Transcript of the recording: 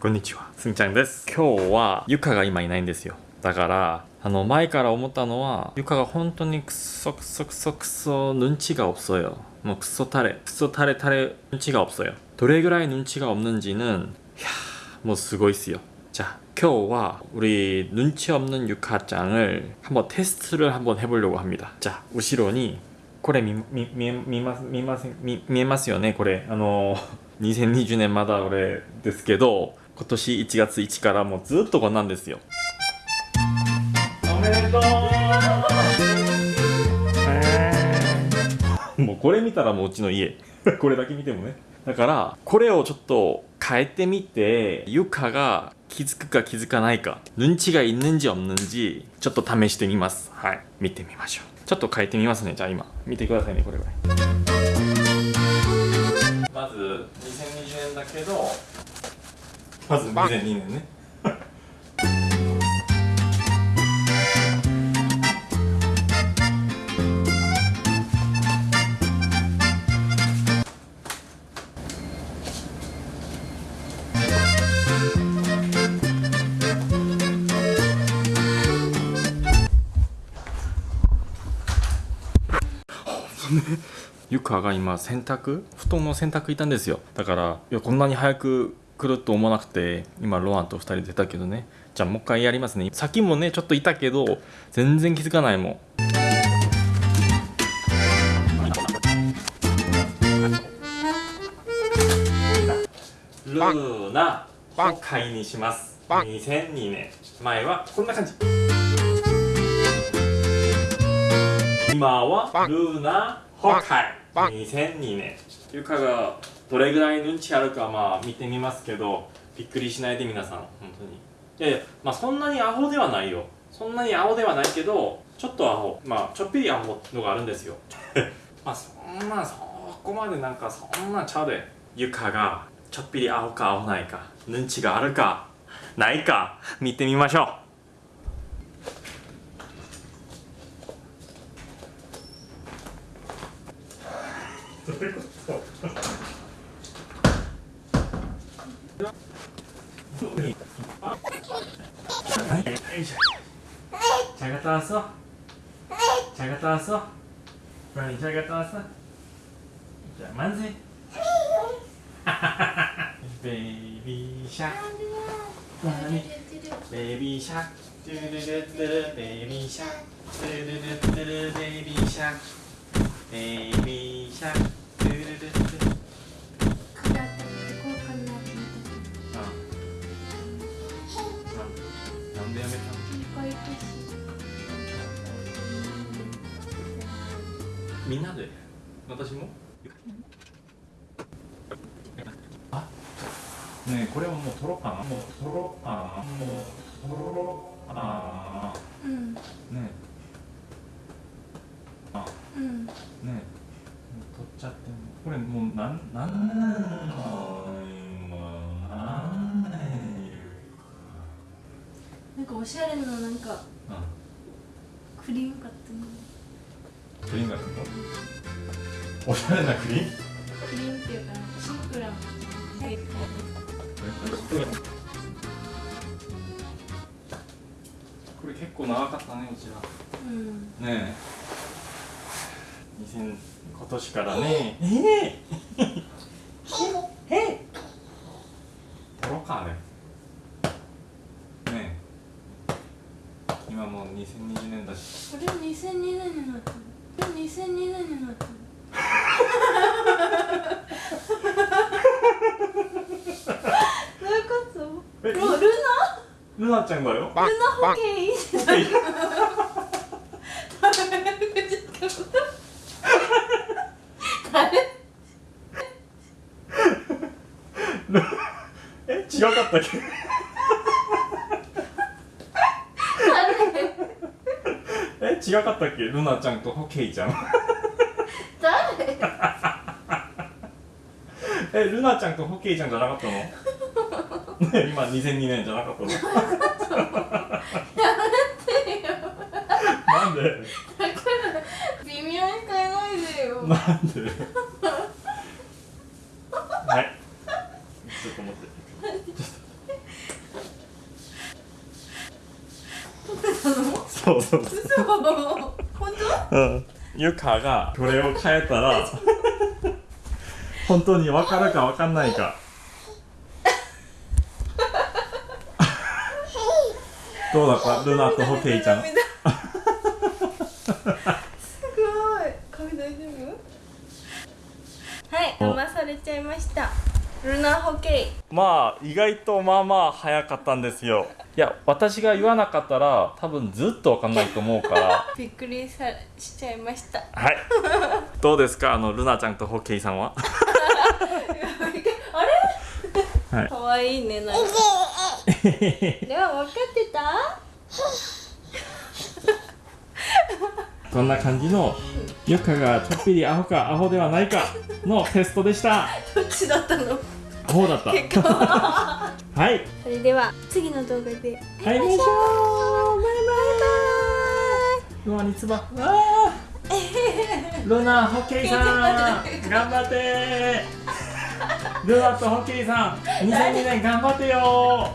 こんにちはすんちゃんです今日はゆかが今いないんですよだからあの前から思ったのはゆかが本当にクソクソクソクソ눈치가없어요もうクソタレクソタレタレ눈치가없어요どれぐらい눈치가없는지는いやもうすごいっすよ자今日は우리 눈치 없는 육하장을 한번 테스트를 한번 해보려고 합니다. 자, 後ろにこれ見見見えます見えますよねこれあの2020 年まだこれですけど 今年1月1からもうずっとこんなんですよおめでとうもうこれ見たらもううちの家これだけ見てもねだからこれをちょっと変えてみて床が気づくか気づかないか눈치가있는지없는지ちょっと試してみますはい見てみましょうちょっと変えてみますねじゃあ今見てくださいねこれぐらいまず2020年だけど まず2002年ね。ゆかが今洗濯？布団の洗濯いたんですよ。だからいやこんなに早く来ると思わなくて今ロアンと2人出たけどね。じゃあもう一回やりますね。先もねちょっといたけど全然気づかないもん。ルーナを買いにします。2002年。前はこんな感じ。今はルーナホン。2002年。ゆかがどれぐらいのうんちあるかまあ見てみますけどびっくりしないで皆さん本当に。いやいやまあそんなにアホではないよ。そんなにアホではないけどちょっとアホ。まあちょっぴりアホのがあるんですよ。まあそんなそこまでなんかそんなちゃうでゆかがちょっぴりアホかアホないかうんちがあるかないか見てみましょう。 잘 갔다 왔어? 잘 갔다 왔어? 브라니 잘 갔다 왔어? 자 만세 베이비 샥 베이비 샥 뚜르르뚜르 베이비 샥 뚜르르뚜르 베이비 샥 베이비 샥 みんなで？私も？あ？ねえこれはもう取ろうかな。もう取ろうかな。もう取ろうかな。うん。ねえ。あ。うん。ねえ。もう取っちゃってもこれもうなんなんなんなんかおしゃれななんかあクリーム買ったのクリーンがおしゃれなクリーン？クリームっていうかシンプルなこれ結構長かったねうちらうんねえ。2000今年からねええ。ええ取ろうかねねえ。今もう2020年だし。これ2002年になったのこれ2002年になったの。どういうこと？えもうルルナちゃんだよ。ナルナ保険いいじゃない誰え違かったっけ違かったっけ？ルナちゃんとホケイちゃん。誰？えルナちゃんとホケイちゃんじゃなかったの？ね今2002年じゃなかったの？なんで？微妙に変えないでよ。なんで？はいちょっと待ってちょっとそうそうそう。嘘 本うん。ゆかが。これを変えたら本当に分かるか分かんないか。どうだった？ルナとホケイちゃん。涙すごい。髪大丈夫？はいお。騙されちゃいましたルナホケまあ意外とまあまあ早かったんですよ。いや私が言わなかったら多分ずっと分かんないと思うから。イ びっくりさしちゃいました。はい。どうですか？あのルナちゃんとホケイさんは？あれ？はい。かわいいねなんか。では分かってた？こんな感じのゆかがちょっぴりアホかアホではないかのテストでした。どっちだったの？アホだった。結果 はい。それでは次の動画で。会いましょうバイバイ。ルナにつばわー。ルナホッケーさん。頑張って。ルナとホッケーさん。2002年頑張ってよ